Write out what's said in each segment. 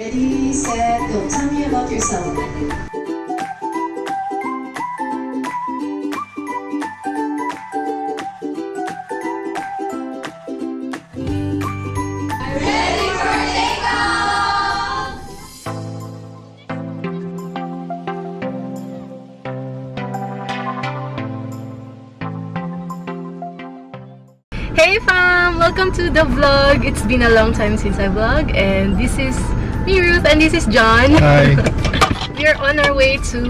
Ready, set, go. Tell me about yourself. Hey fam! Welcome to the vlog. It's been a long time since I vlog and this is me Ruth and this is John. Hi. We're on our way to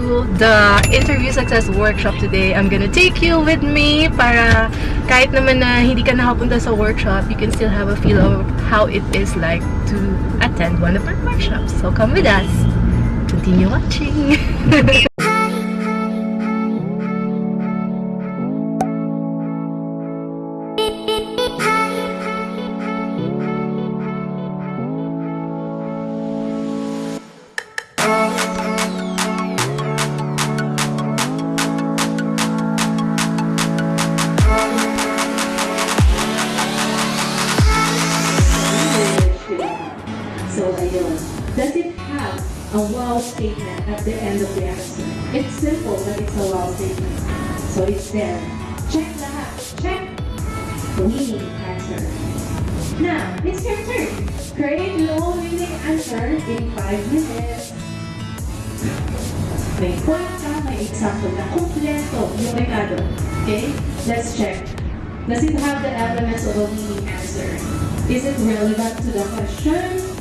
the interview success workshop today. I'm gonna take you with me para kahit naman na hindi ka nakapunta sa workshop, you can still have a feel of how it is like to attend one of our workshops. So come with us. Continue watching. a wow statement at the end of the answer? It's simple, but it's a wow statement. So, it's there. Check lahat. Check. Winning answer. Now, it's your turn. Create your own winning answer in 5 minutes. May ka, may example na kompleto yung recado. Okay? Let's check. Does it have the elements of a winning answer? Is it relevant to the question?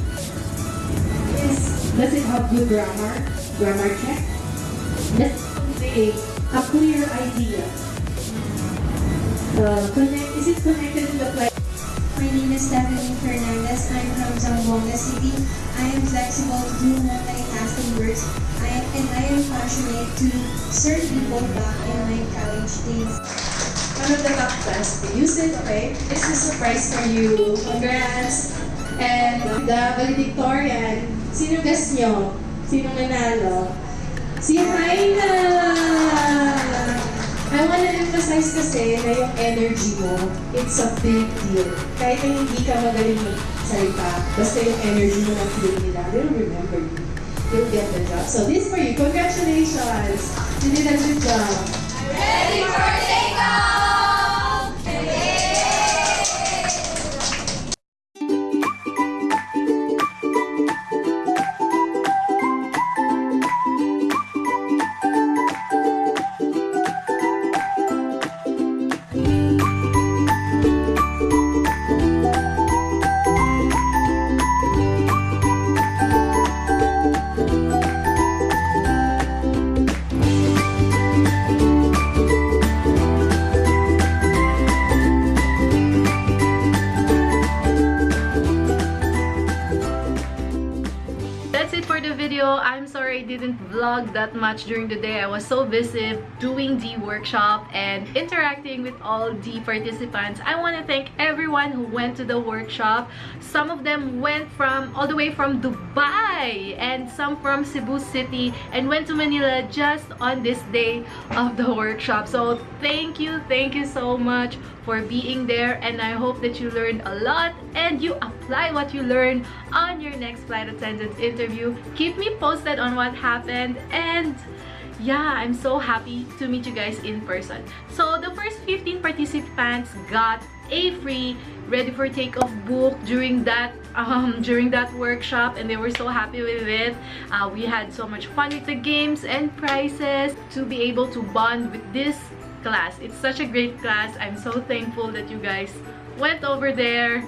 Does it have good grammar? Grammar check? Does it convey a clear idea? Uh, connect, is it connected to the play? My name is Stephanie Fernandez. I'm from Zamboanga City. I am flexible to do multitasking works. I and I am passionate to serve people back in my college days. One of the top class to okay? This is a surprise for you. Congrats! And the valedictorian, sino guess nyo? Sino nanalo? Si Haina! I wanna emphasize kasi na yung energy mo, it's a big deal. Kahit na hindi ka magaling magsalita, basta yung energy mo na feel nila, they'll remember you. You'll get the job. So this for you. Congratulations! You did a good job. That's video. I'm sorry I didn't vlog that much during the day. I was so busy doing the workshop and interacting with all the participants. I want to thank everyone who went to the workshop. Some of them went from all the way from Dubai and some from Cebu City and went to Manila just on this day of the workshop. So thank you, thank you so much for being there and I hope that you learned a lot and you apply what you learned on your next flight attendant interview. Keep me posted on what happened. And yeah, I'm so happy to meet you guys in person. So the first 15 participants got a free ready for takeoff book during that um during that workshop and they were so happy with it. Uh, we had so much fun with the games and prizes to be able to bond with this class. It's such a great class. I'm so thankful that you guys went over there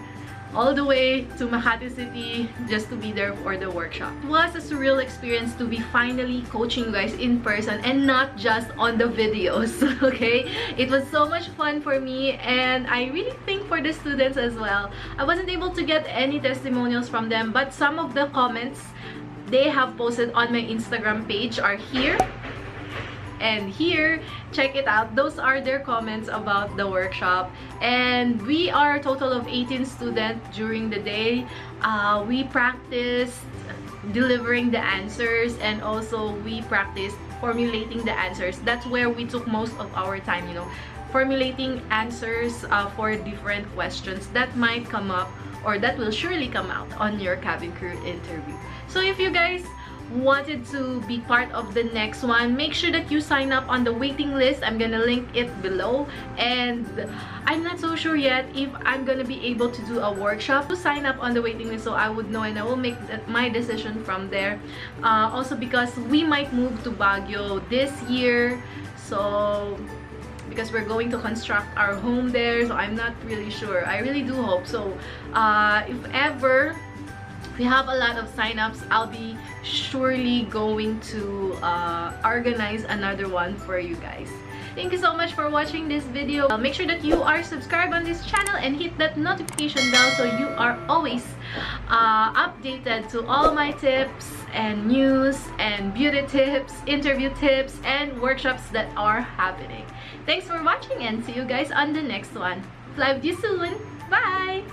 all the way to Makati City just to be there for the workshop. It was a surreal experience to be finally coaching you guys in person and not just on the videos, okay? It was so much fun for me and I really think for the students as well. I wasn't able to get any testimonials from them but some of the comments they have posted on my Instagram page are here and here check it out. Those are their comments about the workshop. And we are a total of 18 students during the day. Uh, we practiced delivering the answers and also we practiced formulating the answers. That's where we took most of our time you know formulating answers uh, for different questions that might come up or that will surely come out on your cabin crew interview. So if you guys wanted to be part of the next one make sure that you sign up on the waiting list. I'm gonna link it below. And i'm not so sure yet if i'm gonna be able to do a workshop to sign up on the waiting list so i would know and i will make my decision from there. Uh, also because we might move to baguio this year so because we're going to construct our home there so i'm not really sure. I really do hope so. Uh, if ever we have a lot of sign-ups. I'll be surely going to uh, organize another one for you guys. Thank you so much for watching this video. Uh, make sure that you are subscribed on this channel and hit that notification bell so you are always uh, updated to all my tips and news and beauty tips interview tips and workshops that are happening. Thanks for watching and see you guys on the next one. Fly with you soon. Bye